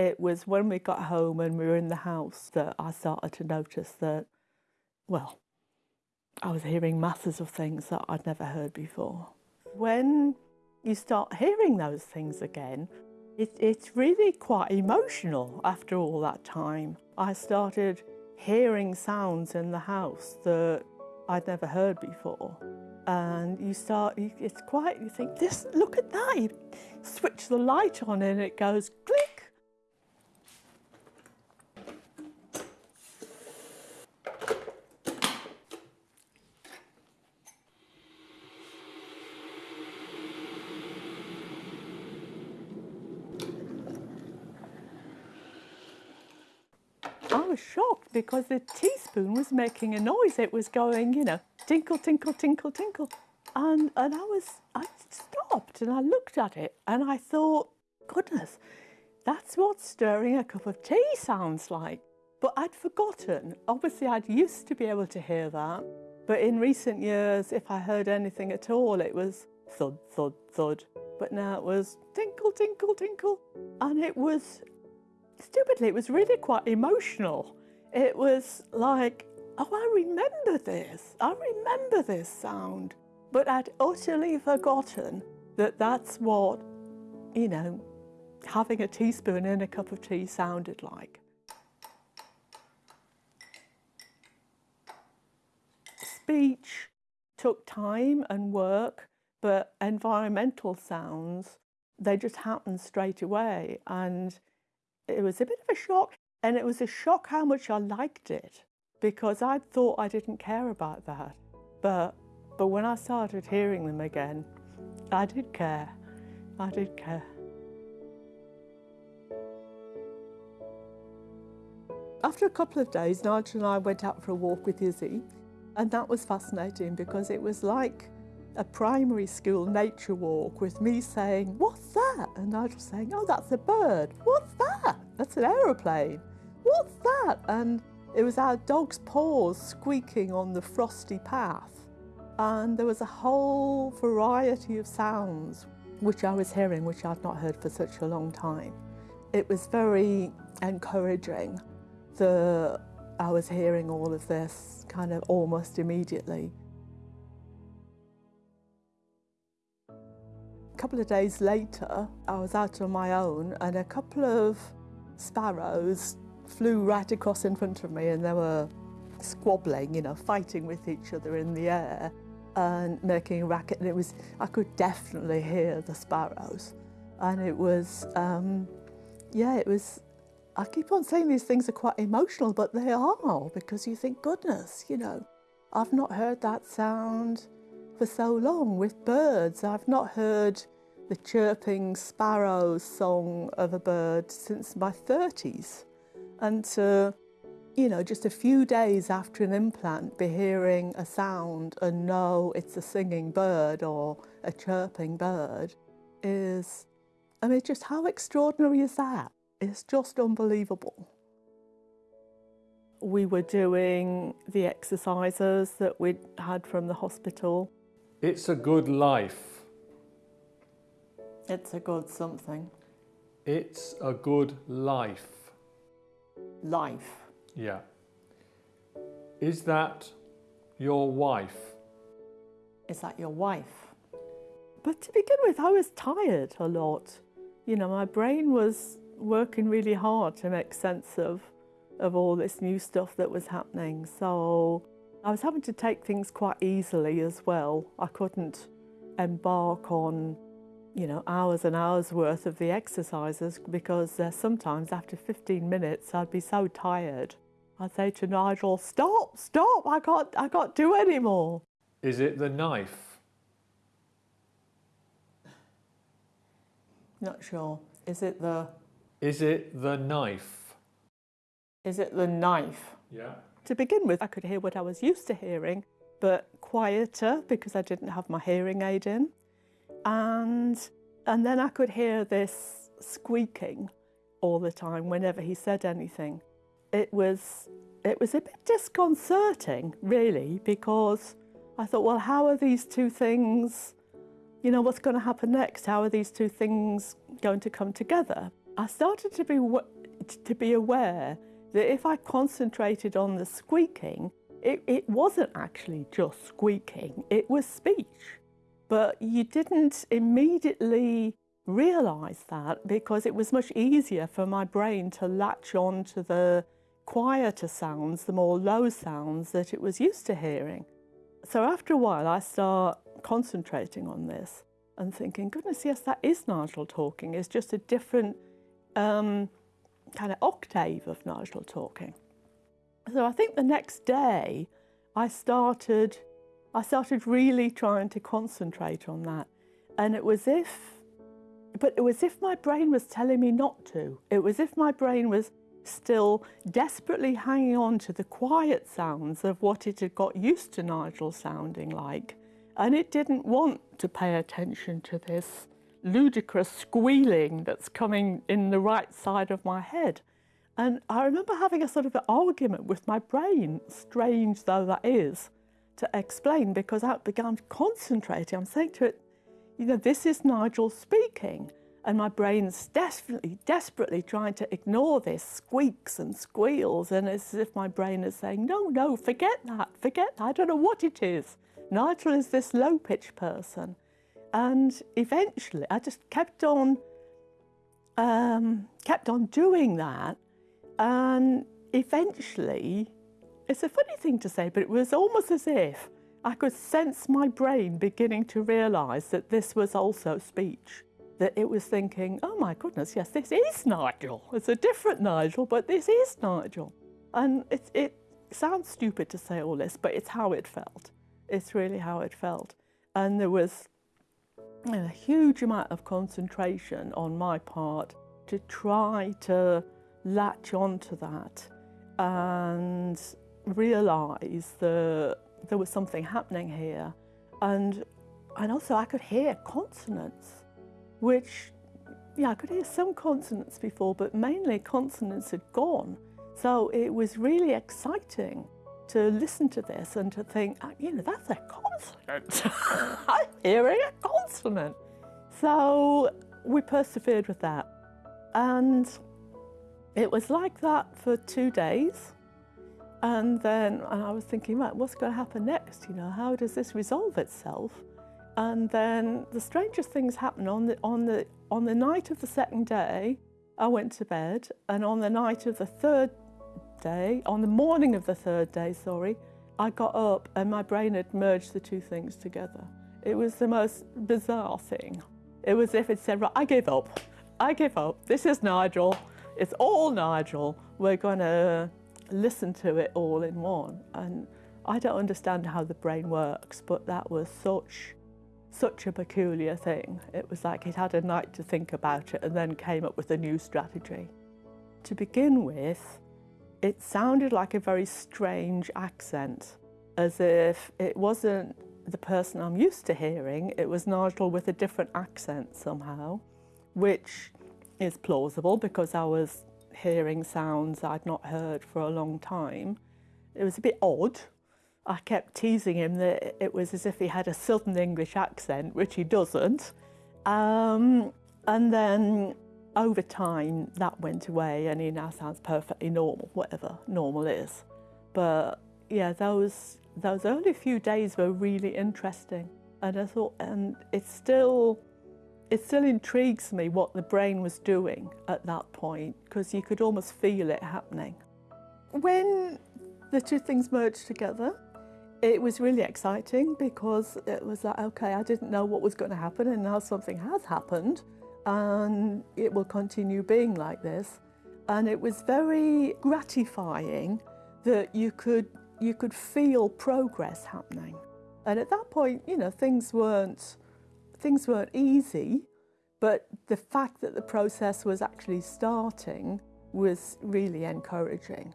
It was when we got home and we were in the house that I started to notice that, well, I was hearing masses of things that I'd never heard before. When you start hearing those things again, it, it's really quite emotional after all that time. I started hearing sounds in the house that I'd never heard before. And you start, it's quite, you think, this, look at that. You switch the light on and it goes click was shocked because the teaspoon was making a noise. It was going, you know, tinkle, tinkle, tinkle, tinkle. And, and I was, I stopped and I looked at it and I thought, goodness, that's what stirring a cup of tea sounds like. But I'd forgotten. Obviously, I'd used to be able to hear that. But in recent years, if I heard anything at all, it was thud, thud, thud. But now it was tinkle, tinkle, tinkle. And it was stupidly, it was really quite emotional. It was like, oh, I remember this. I remember this sound. But I'd utterly forgotten that that's what, you know, having a teaspoon in a cup of tea sounded like. Speech took time and work, but environmental sounds, they just happened straight away. And it was a bit of a shock. And it was a shock how much I liked it because I thought I didn't care about that. But, but when I started hearing them again, I did care. I did care. After a couple of days, Nigel and I went out for a walk with Izzy, and that was fascinating because it was like a primary school nature walk with me saying, what's that? And Nigel saying, oh, that's a bird. What's that? That's an aeroplane. What's that? And it was our dog's paws squeaking on the frosty path. And there was a whole variety of sounds which I was hearing, which I'd not heard for such a long time. It was very encouraging that I was hearing all of this kind of almost immediately. Couple of days later, I was out on my own and a couple of sparrows flew right across in front of me and they were squabbling, you know, fighting with each other in the air and making a racket. And it was, I could definitely hear the sparrows. And it was, um, yeah, it was, I keep on saying these things are quite emotional, but they are because you think, goodness, you know, I've not heard that sound for so long with birds. I've not heard the chirping sparrow song of a bird since my 30s. And to, you know, just a few days after an implant, be hearing a sound and know it's a singing bird or a chirping bird is, I mean, just how extraordinary is that? It's just unbelievable. We were doing the exercises that we'd had from the hospital it's a good life. It's a good something. It's a good life. Life. Yeah. Is that your wife? Is that your wife? But to begin with, I was tired a lot. You know, my brain was working really hard to make sense of, of all this new stuff that was happening. So I was having to take things quite easily as well. I couldn't embark on, you know, hours and hours worth of the exercises because uh, sometimes after 15 minutes I'd be so tired. I'd say to Nigel, stop, stop, I can't, I can't do anymore. Is it the knife? Not sure. Is it the... Is it the knife? Is it the knife? Yeah. To begin with, I could hear what I was used to hearing, but quieter because I didn't have my hearing aid in. And, and then I could hear this squeaking all the time whenever he said anything. It was, it was a bit disconcerting, really, because I thought, well, how are these two things, you know, what's going to happen next? How are these two things going to come together? I started to be to be aware that if I concentrated on the squeaking, it, it wasn't actually just squeaking, it was speech. But you didn't immediately realize that because it was much easier for my brain to latch on to the quieter sounds, the more low sounds that it was used to hearing. So after a while, I start concentrating on this and thinking, goodness, yes, that is Nigel talking. It's just a different um, kind of octave of Nigel talking. So I think the next day I started, I started really trying to concentrate on that. And it was if, but it was if my brain was telling me not to. It was if my brain was still desperately hanging on to the quiet sounds of what it had got used to Nigel sounding like. And it didn't want to pay attention to this ludicrous squealing that's coming in the right side of my head. And I remember having a sort of an argument with my brain, strange though that is, to explain because I began concentrating. I'm saying to it, you know, this is Nigel speaking. And my brain's desperately, desperately trying to ignore this squeaks and squeals. And it's as if my brain is saying, no, no, forget that, forget that. I don't know what it is. Nigel is this low pitch person. And eventually I just kept on, um, kept on doing that. And eventually, it's a funny thing to say, but it was almost as if I could sense my brain beginning to realise that this was also speech. That it was thinking, oh my goodness, yes, this is Nigel. It's a different Nigel, but this is Nigel. And it, it sounds stupid to say all this, but it's how it felt. It's really how it felt. And there was a huge amount of concentration on my part to try to latch onto that and realise that there was something happening here. And, and also I could hear consonants, which, yeah, I could hear some consonants before, but mainly consonants had gone. So it was really exciting to listen to this and to think, ah, you know, that's a consonant. I'm hearing a consonant. So we persevered with that. And it was like that for two days. And then and I was thinking, right, what's going to happen next? You know, how does this resolve itself? And then the strangest things happened on the, on the, on the night of the second day, I went to bed. And on the night of the third day, on the morning of the third day, sorry, I got up and my brain had merged the two things together. It was the most bizarre thing. It was if it said, right, I give up. I give up. This is Nigel. It's all Nigel. We're going to listen to it all in one. And I don't understand how the brain works, but that was such such a peculiar thing. It was like he'd had a night to think about it and then came up with a new strategy. To begin with, it sounded like a very strange accent, as if it wasn't the person I'm used to hearing, it was Nigel with a different accent somehow, which is plausible because I was hearing sounds I'd not heard for a long time. It was a bit odd. I kept teasing him that it was as if he had a Southern English accent, which he doesn't. Um, and then over time, that went away and he now sounds perfectly normal, whatever normal is. But yeah, those, those early few days were really interesting. And I thought, and it's still, it still intrigues me what the brain was doing at that point, because you could almost feel it happening. When the two things merged together, it was really exciting because it was like, okay, I didn't know what was going to happen and now something has happened and it will continue being like this. And it was very gratifying that you could, you could feel progress happening. And at that point, you know, things weren't, things weren't easy, but the fact that the process was actually starting was really encouraging.